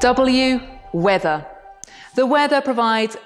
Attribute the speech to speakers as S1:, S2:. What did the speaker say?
S1: W. Weather. The weather provides